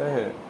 Say it.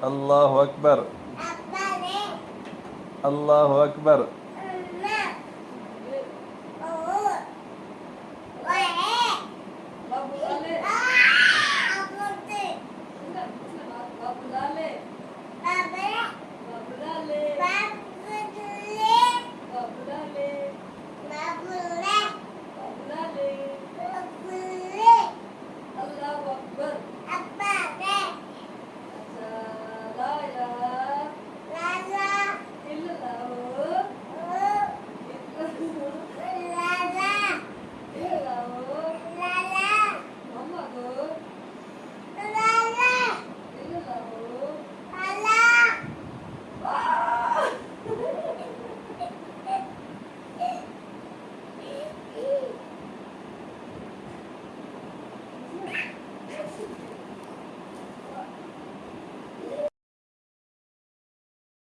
Allah Akbar Allah Akbar